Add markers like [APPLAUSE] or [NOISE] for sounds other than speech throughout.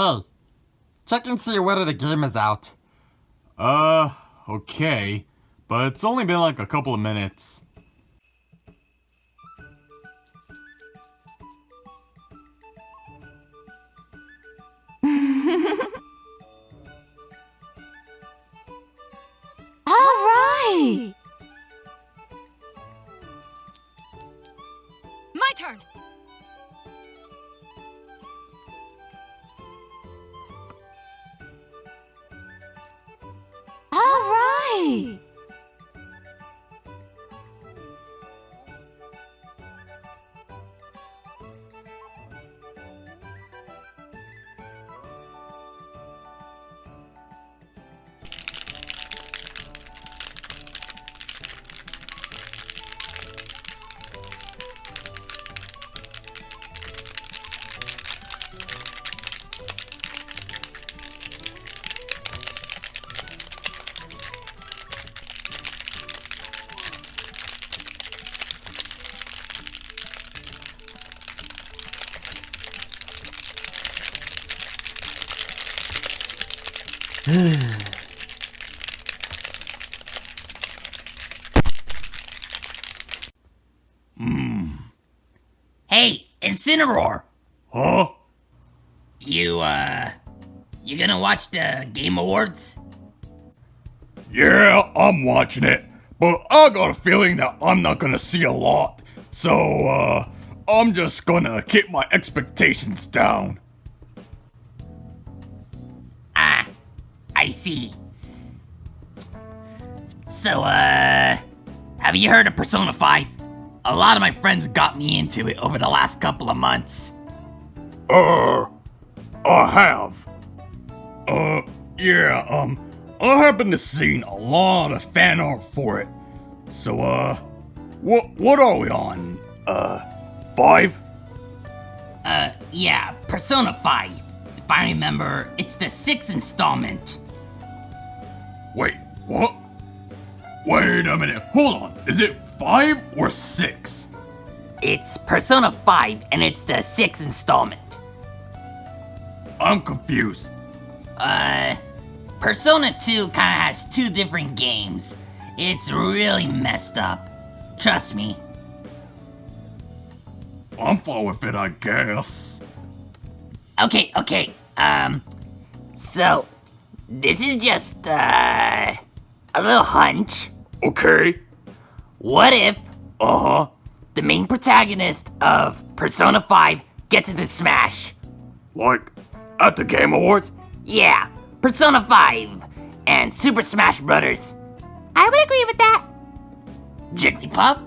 Hey, check and see whether the game is out. Uh, okay. But it's only been like a couple of minutes. Bye. Right. Hey, Incineroar! Huh? You, uh. You gonna watch the Game Awards? Yeah, I'm watching it. But I got a feeling that I'm not gonna see a lot. So, uh, I'm just gonna keep my expectations down. I see. So, uh. Have you heard of Persona 5? A lot of my friends got me into it over the last couple of months. Uh, I have. Uh, yeah, um, I happen to seen a lot of fan art for it. So, uh, what, what are we on? Uh, five? Uh, yeah, Persona 5. If I remember, it's the sixth installment. Wait, what? Wait a minute, hold on. Is it five or six? It's Persona 5, and it's the sixth installment. I'm confused. Uh, Persona 2 kinda has two different games. It's really messed up. Trust me. I'm fine with it, I guess. Okay, okay, um, so, this is just, uh, a little hunch. Okay. What if Uh huh. the main protagonist of Persona 5 gets into Smash? Like, at the Game Awards? Yeah, Persona 5 and Super Smash Brothers. I would agree with that. Jigglypuff?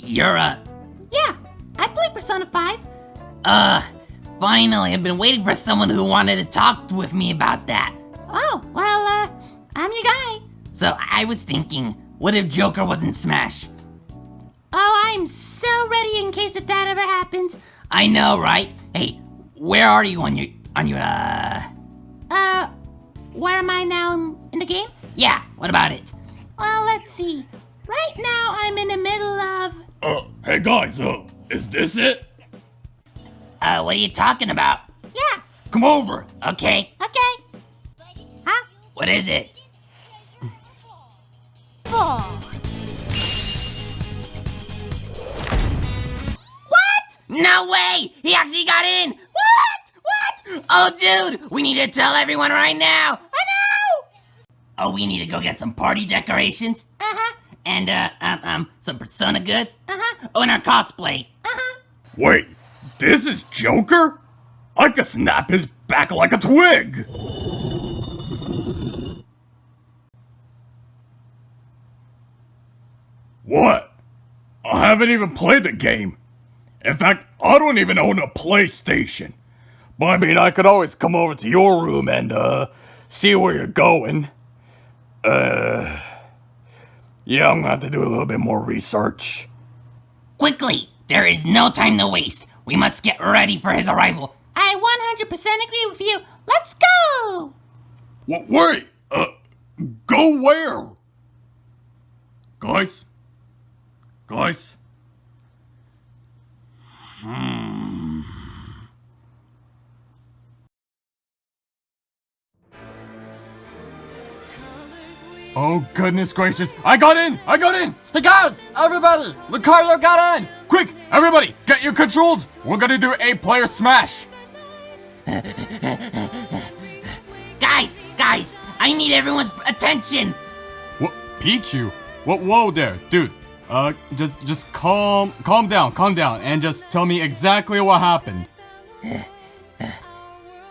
You're a. Yeah, I play Persona 5. Uh, finally, I've been waiting for someone who wanted to talk with me about that. Oh, well, uh, I'm your guy. So I was thinking, what if Joker was in Smash? Oh, I'm so ready in case if that ever happens. I know, right? Hey, where are you on your on your uh? Uh, where am I now in the game? Yeah, what about it? Well, let's see. Right now, I'm in the middle of. Uh, hey guys, uh, is this it? Uh, what are you talking about? Yeah, Come over. Okay, okay. Huh? what is it? Four. What? No way! He actually got in! What? What? Oh, dude, we need to tell everyone right now. I know! Oh, we need to go get some party decorations Uh huh. and uh, um, um, some Persona goods. Uh huh. Oh, and our cosplay. Uh huh. Wait, this is Joker? I could snap his back like a twig. What? I haven't even played the game. In fact, I don't even own a PlayStation. But I mean, I could always come over to your room and, uh, see where you're going. Uh, yeah, I'm gonna have to do a little bit more research. Quickly! There is no time to waste. We must get ready for his arrival. I 100% agree with you. Let's go! Wait! Uh, go where? Guys? Guys? Hmm. Oh goodness gracious! I got in! I got in! Hey guys! Everybody! Ricardo got in! Quick, everybody, get your controls! We're gonna do a player smash! Guys, guys, I need everyone's attention. What? Pichu? What? Whoa there, dude. Uh, just, just calm, calm down, calm down, and just tell me exactly what happened.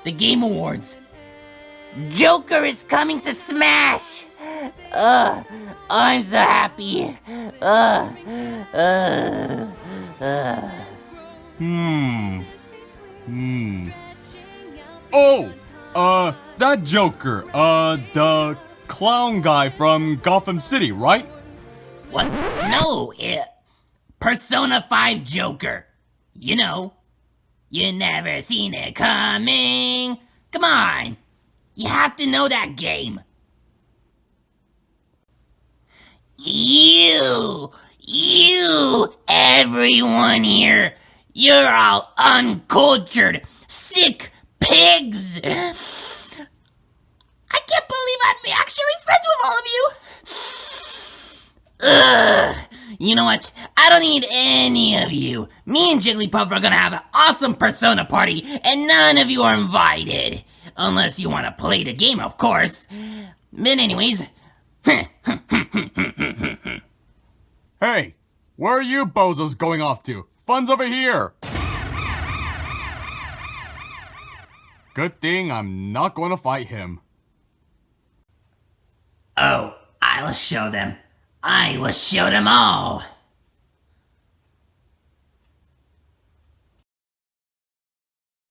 The Game Awards. Joker is coming to Smash. Ugh, I'm so happy. Ugh, ugh, ugh. Hmm. Hmm. Oh, uh, that Joker, uh, the clown guy from Gotham City, right? What? No, it, Persona 5 Joker. You know, you never seen it coming. Come on, you have to know that game. You, you, everyone here, you're all uncultured, sick pigs. I can't believe I'm actually friends with all of you. Ugh. You know what? I don't need any of you. Me and Jigglypuff are gonna have an awesome Persona party, and none of you are invited. Unless you wanna play the game, of course. But anyways, [LAUGHS] hmm, hmm, hmm, Hey, where are you bozos going off to? Fun's over here! Good thing I'm not going to fight him. oh, I'll show them. I will show them all.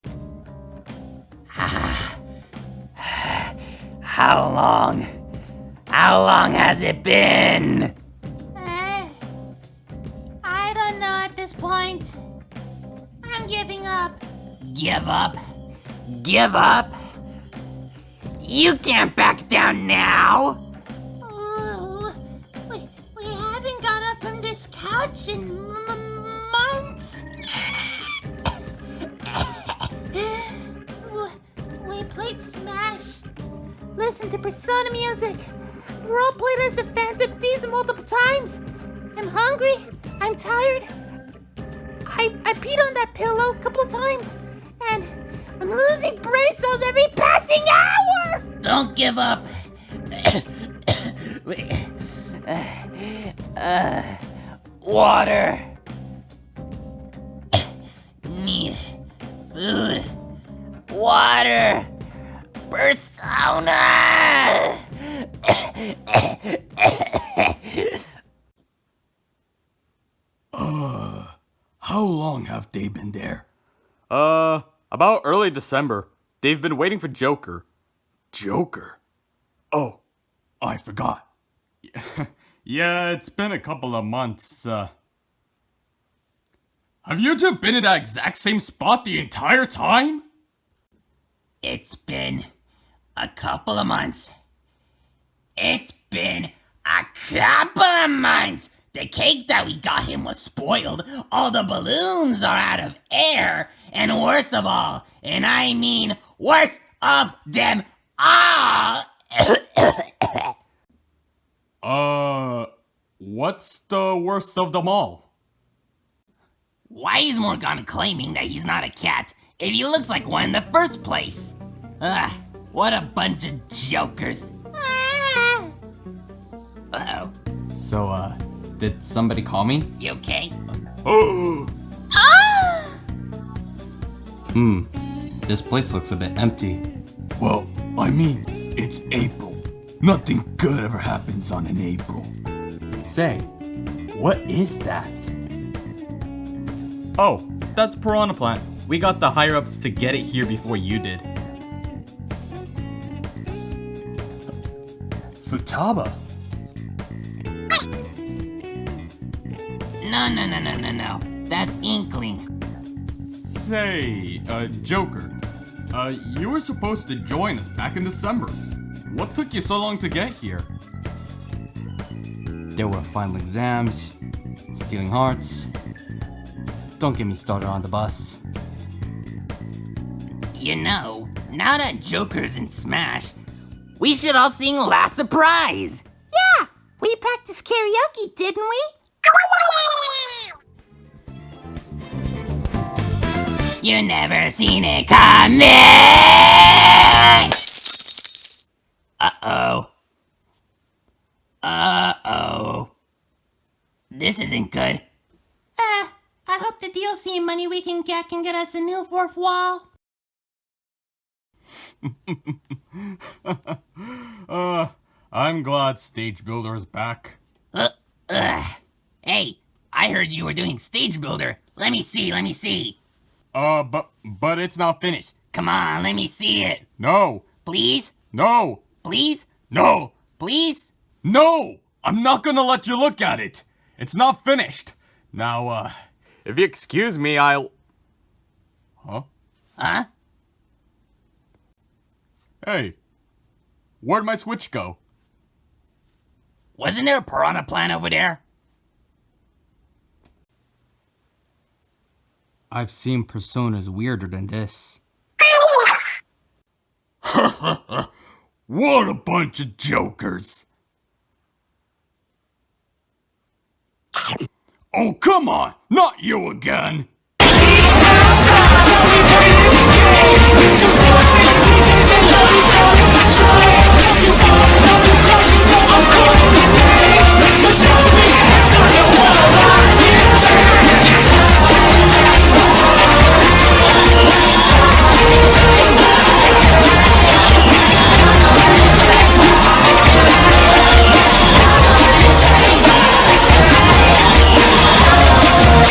[SIGHS] How long? How long has it been? Give up? Give up? You can't back down now! Ooh, we, we haven't got up from this couch in months. We played Smash, listened to Persona music, role played as the Phantom Thieves multiple times. I'm hungry. I'm tired. I I peed on that pillow a couple times, and I'm losing brain cells every passing hour. Don't give up! Uh, [COUGHS] water! [COUGHS] Need food. Water! Persona! [COUGHS] How long have they been there? Uh, about early December. They've been waiting for Joker. Joker? Oh, I forgot. [LAUGHS] yeah, it's been a couple of months, uh. Have you two been in that exact same spot the entire time? It's been a couple of months. It's been a couple of months. The cake that we got him was spoiled. All the balloons are out of air. And worst of all, and I mean worst of them all. [COUGHS] Uh, what's the worst of them all? Why is Morgana claiming that he's not a cat if he looks like one in the first place? Ugh, what a bunch of jokers. Uh-oh. So, uh, did somebody call me? You okay? Ah! [GASPS] Hmm, this place looks a bit empty. Well, I mean, it's April. Nothing good ever happens on an April. Say, what is that? Oh, that's Piranha Plant. We got the higher ups to get it here before you did. Futaba? No, no, no, no, no, no. That's Inkling. Say, uh, Joker. Uh, you were supposed to join us back in December. What took you so long to get here? There were final exams, stealing hearts. Don't get me started on the bus. You know, now that Joker's in Smash, we should all sing Last Surprise. Yeah! We practiced karaoke, didn't we? You never seen it coming! Uh-oh. Uh-oh. This isn't good. Uh, I hope the DLC money we can get can get us a new fourth wall. [LAUGHS] Uh, I'm glad Stage Builder is back. Uh, ugh. Hey, I heard you were doing Stage Builder. Let me see, let me see. Uh, but, but it's not finished. Come on, let me see it. No, Please? no, Please? no, Please? no! I'm not gonna let you look at it. It's not finished. Now, uh, if you excuse me, I'll... Huh? Huh? Hey, where'd my switch go? Wasn't there a piranha plant over there? I've seen personas weirder than this. [LAUGHS] what a bunch of jokers! Oh, come on! Not you again! [LAUGHS]